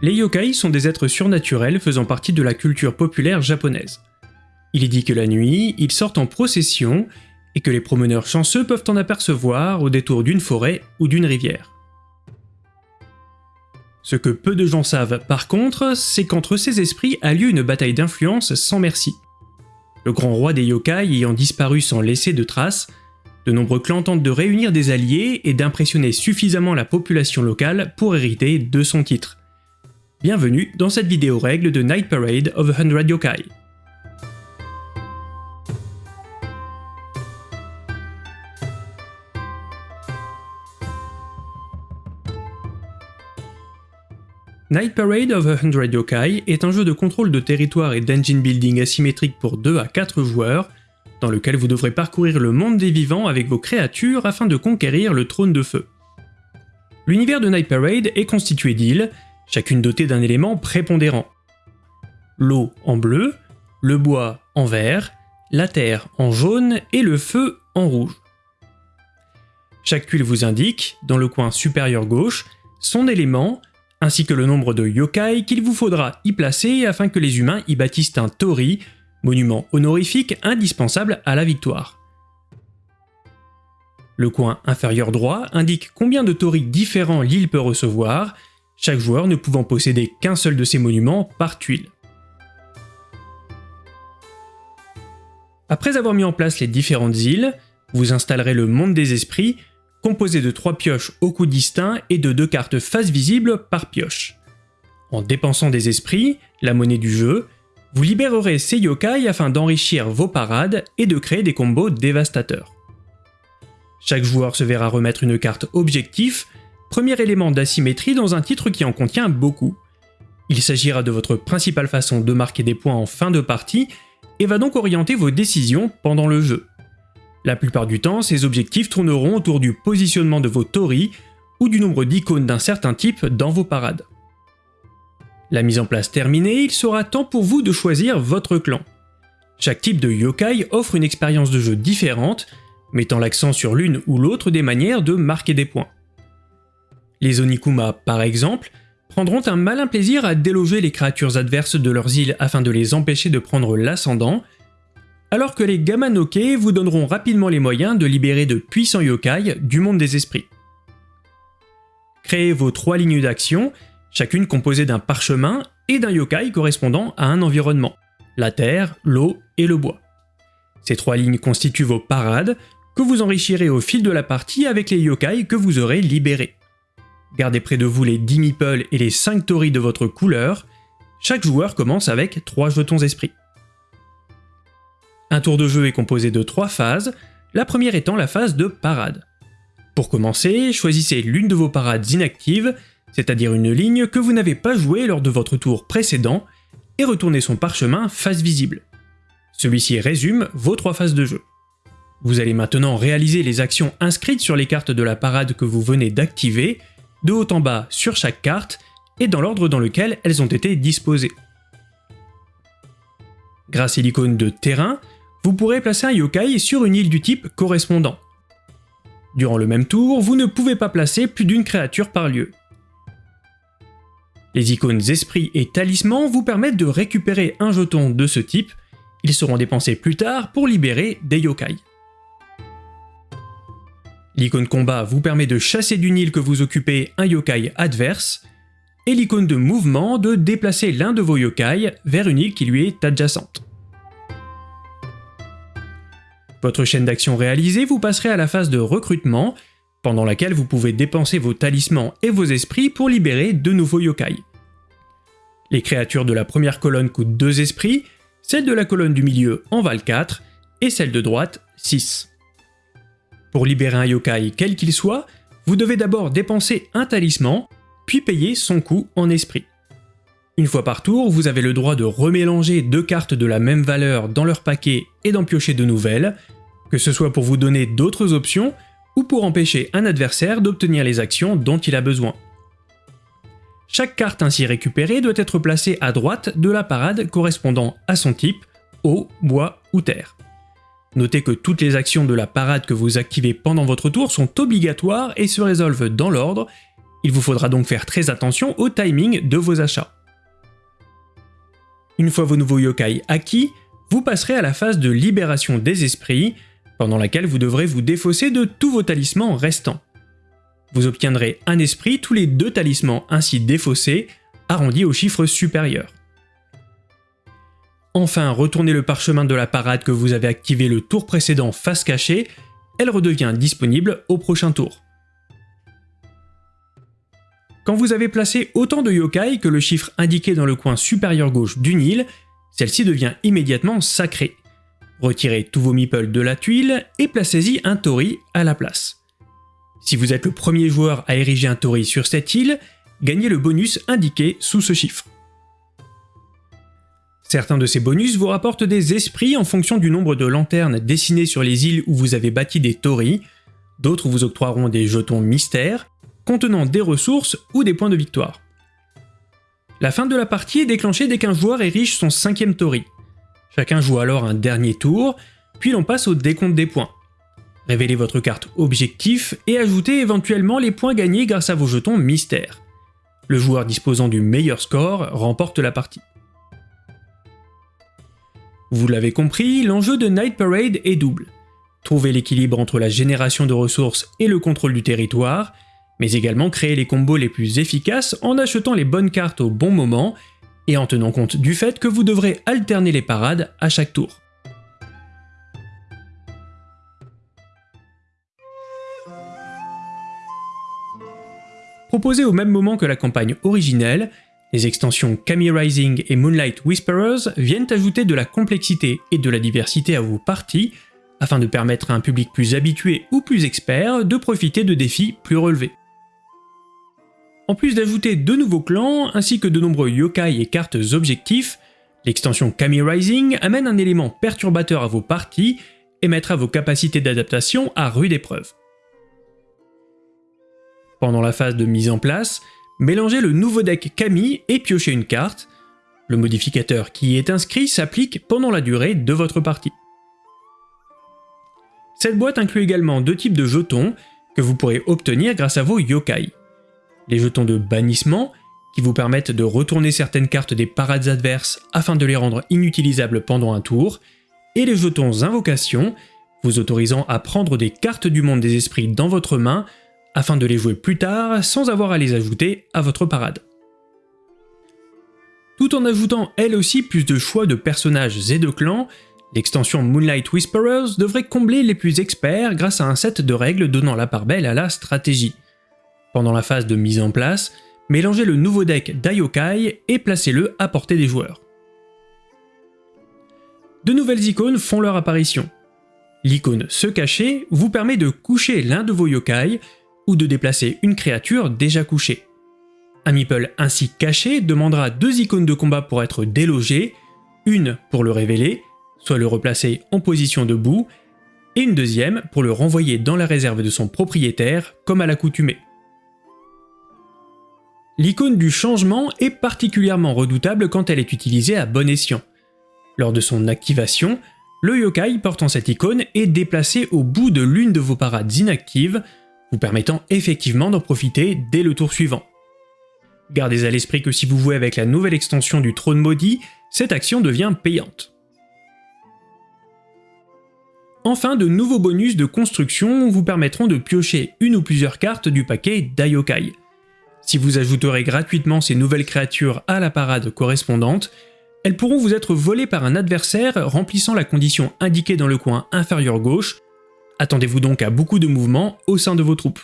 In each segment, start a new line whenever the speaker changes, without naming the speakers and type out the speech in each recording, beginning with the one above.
Les yokai sont des êtres surnaturels faisant partie de la culture populaire japonaise. Il est dit que la nuit, ils sortent en procession et que les promeneurs chanceux peuvent en apercevoir au détour d'une forêt ou d'une rivière. Ce que peu de gens savent par contre, c'est qu'entre ces esprits a lieu une bataille d'influence sans merci. Le grand roi des yokai ayant disparu sans laisser de traces, de nombreux clans tentent de réunir des alliés et d'impressionner suffisamment la population locale pour hériter de son titre. Bienvenue dans cette vidéo règle de Night Parade of a Hundred Yokai. Night Parade of a Hundred Yokai est un jeu de contrôle de territoire et d'engine building asymétrique pour 2 à 4 joueurs, dans lequel vous devrez parcourir le monde des vivants avec vos créatures afin de conquérir le trône de feu. L'univers de Night Parade est constitué d'îles, chacune dotée d'un élément prépondérant. L'eau en bleu, le bois en vert, la terre en jaune et le feu en rouge. Chaque tuile vous indique, dans le coin supérieur gauche, son élément, ainsi que le nombre de yokai qu'il vous faudra y placer afin que les humains y bâtissent un tori, monument honorifique indispensable à la victoire. Le coin inférieur droit indique combien de torii différents l'île peut recevoir, chaque joueur ne pouvant posséder qu'un seul de ces monuments par tuile. Après avoir mis en place les différentes îles, vous installerez le monde des esprits composé de trois pioches au coût distinct et de deux cartes face visibles par pioche. En dépensant des esprits, la monnaie du jeu, vous libérerez ces yokai afin d'enrichir vos parades et de créer des combos dévastateurs. Chaque joueur se verra remettre une carte objectif, premier élément d'asymétrie dans un titre qui en contient beaucoup. Il s'agira de votre principale façon de marquer des points en fin de partie et va donc orienter vos décisions pendant le jeu. La plupart du temps, ces objectifs tourneront autour du positionnement de vos torii ou du nombre d'icônes d'un certain type dans vos parades. La mise en place terminée, il sera temps pour vous de choisir votre clan. Chaque type de yokai offre une expérience de jeu différente, mettant l'accent sur l'une ou l'autre des manières de marquer des points. Les Onikuma, par exemple, prendront un malin plaisir à déloger les créatures adverses de leurs îles afin de les empêcher de prendre l'ascendant, alors que les Gamanoke vous donneront rapidement les moyens de libérer de puissants yokai du monde des esprits. Créez vos trois lignes d'action, chacune composée d'un parchemin et d'un yokai correspondant à un environnement, la terre, l'eau et le bois. Ces trois lignes constituent vos parades, que vous enrichirez au fil de la partie avec les yokai que vous aurez libérés. Gardez près de vous les 10 meeples et les 5 torii de votre couleur, chaque joueur commence avec 3 jetons esprits. Un tour de jeu est composé de trois phases, la première étant la phase de parade. Pour commencer, choisissez l'une de vos parades inactives, c'est-à-dire une ligne que vous n'avez pas jouée lors de votre tour précédent, et retournez son parchemin face visible. Celui-ci résume vos trois phases de jeu. Vous allez maintenant réaliser les actions inscrites sur les cartes de la parade que vous venez d'activer, de haut en bas sur chaque carte, et dans l'ordre dans lequel elles ont été disposées. Grâce à l'icône de terrain, vous pourrez placer un yokai sur une île du type correspondant. Durant le même tour, vous ne pouvez pas placer plus d'une créature par lieu. Les icônes Esprit et Talisman vous permettent de récupérer un jeton de ce type, ils seront dépensés plus tard pour libérer des yokai. L'icône combat vous permet de chasser d'une île que vous occupez un yokai adverse, et l'icône de mouvement de déplacer l'un de vos yokai vers une île qui lui est adjacente. Votre chaîne d'action réalisée, vous passerez à la phase de recrutement, pendant laquelle vous pouvez dépenser vos talismans et vos esprits pour libérer de nouveaux yokai. Les créatures de la première colonne coûtent 2 esprits, celle de la colonne du milieu en valent 4, et celle de droite 6. Pour libérer un yokai quel qu'il soit, vous devez d'abord dépenser un talisman, puis payer son coût en esprit. Une fois par tour, vous avez le droit de remélanger deux cartes de la même valeur dans leur paquet et d'en piocher de nouvelles, que ce soit pour vous donner d'autres options ou pour empêcher un adversaire d'obtenir les actions dont il a besoin. Chaque carte ainsi récupérée doit être placée à droite de la parade correspondant à son type, eau, bois ou terre. Notez que toutes les actions de la parade que vous activez pendant votre tour sont obligatoires et se résolvent dans l'ordre, Il vous faudra donc faire très attention au timing de vos achats. Une fois vos nouveaux yokai acquis, vous passerez à la phase de libération des esprits, pendant laquelle vous devrez vous défausser de tous vos talismans restants. Vous obtiendrez un esprit tous les deux talismans ainsi défaussés, arrondis au chiffre supérieur. Enfin, retournez le parchemin de la parade que vous avez activé le tour précédent face cachée, elle redevient disponible au prochain tour. Quand vous avez placé autant de yokai que le chiffre indiqué dans le coin supérieur gauche d'une île, celle-ci devient immédiatement sacrée. Retirez tous vos meeples de la tuile et placez-y un tori à la place. Si vous êtes le premier joueur à ériger un tori sur cette île, gagnez le bonus indiqué sous ce chiffre. Certains de ces bonus vous rapportent des esprits en fonction du nombre de lanternes dessinées sur les îles où vous avez bâti des torii, d'autres vous octroieront des jetons mystères, contenant des ressources ou des points de victoire. La fin de la partie est déclenchée dès qu'un joueur érige son cinquième tori. Chacun joue alors un dernier tour, puis l'on passe au décompte des points. Révélez votre carte objectif et ajoutez éventuellement les points gagnés grâce à vos jetons mystères. Le joueur disposant du meilleur score remporte la partie. Vous l'avez compris, l'enjeu de Night Parade est double. Trouver l'équilibre entre la génération de ressources et le contrôle du territoire, mais également créer les combos les plus efficaces en achetant les bonnes cartes au bon moment et en tenant compte du fait que vous devrez alterner les parades à chaque tour. Proposé au même moment que la campagne originelle, les extensions Kami Rising et Moonlight Whisperers viennent ajouter de la complexité et de la diversité à vos parties, afin de permettre à un public plus habitué ou plus expert de profiter de défis plus relevés. En plus d'ajouter de nouveaux clans, ainsi que de nombreux yokai et cartes objectifs, l'extension Kami Rising amène un élément perturbateur à vos parties et mettra vos capacités d'adaptation à rude épreuve. Pendant la phase de mise en place, Mélangez le nouveau deck Kami et piochez une carte. Le modificateur qui y est inscrit s'applique pendant la durée de votre partie. Cette boîte inclut également deux types de jetons que vous pourrez obtenir grâce à vos yokai. Les jetons de bannissement, qui vous permettent de retourner certaines cartes des parades adverses afin de les rendre inutilisables pendant un tour, et les jetons invocation, vous autorisant à prendre des cartes du monde des esprits dans votre main afin de les jouer plus tard sans avoir à les ajouter à votre parade. Tout en ajoutant elle aussi plus de choix de personnages et de clans, l'extension Moonlight Whisperers devrait combler les plus experts grâce à un set de règles donnant la part belle à la stratégie. Pendant la phase de mise en place, mélangez le nouveau deck d'Ayokai et placez-le à portée des joueurs. De nouvelles icônes font leur apparition. L'icône Se cacher vous permet de coucher l'un de vos yokai ou de déplacer une créature déjà couchée. Un meeple ainsi caché demandera deux icônes de combat pour être délogé, une pour le révéler, soit le replacer en position debout, et une deuxième pour le renvoyer dans la réserve de son propriétaire comme à l'accoutumée. L'icône du changement est particulièrement redoutable quand elle est utilisée à bon escient. Lors de son activation, le yokai portant cette icône est déplacé au bout de l'une de vos parades inactives, vous permettant effectivement d'en profiter dès le tour suivant. Gardez à l'esprit que si vous jouez avec la nouvelle extension du trône maudit, cette action devient payante. Enfin, de nouveaux bonus de construction vous permettront de piocher une ou plusieurs cartes du paquet d'Ayokai. Si vous ajouterez gratuitement ces nouvelles créatures à la parade correspondante, elles pourront vous être volées par un adversaire remplissant la condition indiquée dans le coin inférieur gauche, Attendez-vous donc à beaucoup de mouvements au sein de vos troupes.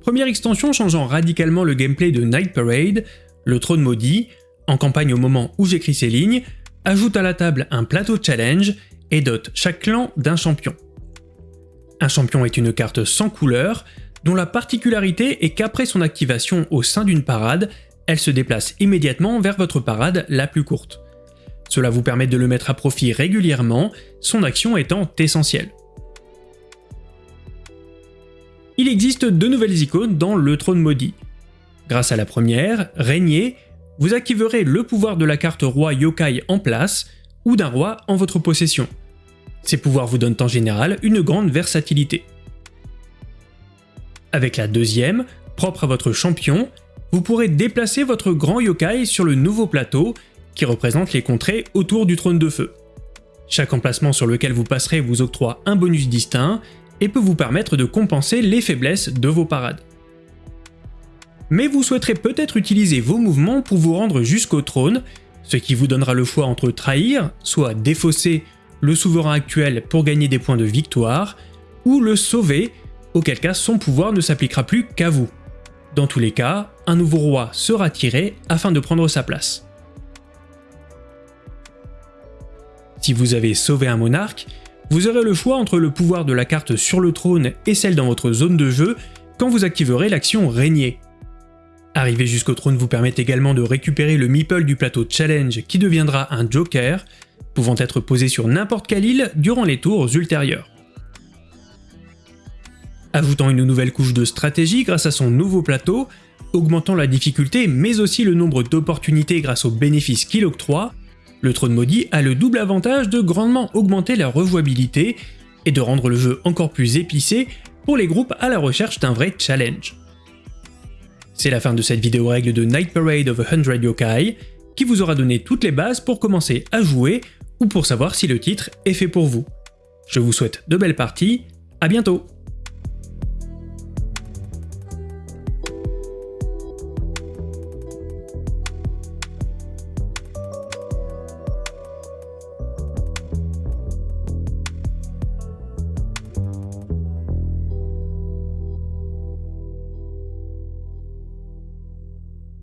Première extension changeant radicalement le gameplay de Night Parade, le trône maudit, en campagne au moment où j'écris ces lignes, ajoute à la table un plateau challenge et dote chaque clan d'un champion. Un champion est une carte sans couleur, dont la particularité est qu'après son activation au sein d'une parade, elle se déplace immédiatement vers votre parade la plus courte. Cela vous permet de le mettre à profit régulièrement, son action étant essentielle. Il existe deux nouvelles icônes dans le trône maudit. Grâce à la première, Régner, vous activerez le pouvoir de la carte roi yokai en place, ou d'un roi en votre possession. Ces pouvoirs vous donnent en général une grande versatilité. Avec la deuxième, propre à votre champion, vous pourrez déplacer votre grand yokai sur le nouveau plateau qui représente les contrées autour du trône de feu. Chaque emplacement sur lequel vous passerez vous octroie un bonus distinct et peut vous permettre de compenser les faiblesses de vos parades. Mais vous souhaiterez peut-être utiliser vos mouvements pour vous rendre jusqu'au trône, ce qui vous donnera le choix entre trahir, soit défausser le souverain actuel pour gagner des points de victoire, ou le sauver, auquel cas son pouvoir ne s'appliquera plus qu'à vous. Dans tous les cas, un nouveau roi sera tiré afin de prendre sa place. Si vous avez sauvé un monarque, vous aurez le choix entre le pouvoir de la carte sur le trône et celle dans votre zone de jeu quand vous activerez l'action Régner. Arriver jusqu'au trône vous permet également de récupérer le meeple du plateau Challenge qui deviendra un Joker, pouvant être posé sur n'importe quelle île durant les tours ultérieurs. Ajoutant une nouvelle couche de stratégie grâce à son nouveau plateau, augmentant la difficulté mais aussi le nombre d'opportunités grâce aux bénéfices qu'il octroie, le trône maudit a le double avantage de grandement augmenter la rejouabilité et de rendre le jeu encore plus épicé pour les groupes à la recherche d'un vrai challenge. C'est la fin de cette vidéo règle de Night Parade of a Hundred Yokai, qui vous aura donné toutes les bases pour commencer à jouer ou pour savoir si le titre est fait pour vous. Je vous souhaite de belles parties, à bientôt